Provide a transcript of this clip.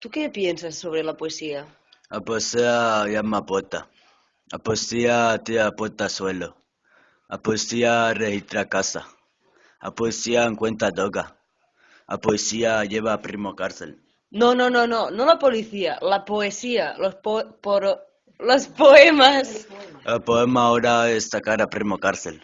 ¿Tú qué piensas sobre la poesía? La poesía llama puerta. La poesía tira puerta al suelo. La poesía registra casa. La poesía encuentra droga. La poesía lleva a primo cárcel. No, no, no, no, no la policía, la poesía, los po- poro- los poemas. El poema ahora es sacar a primo cárcel.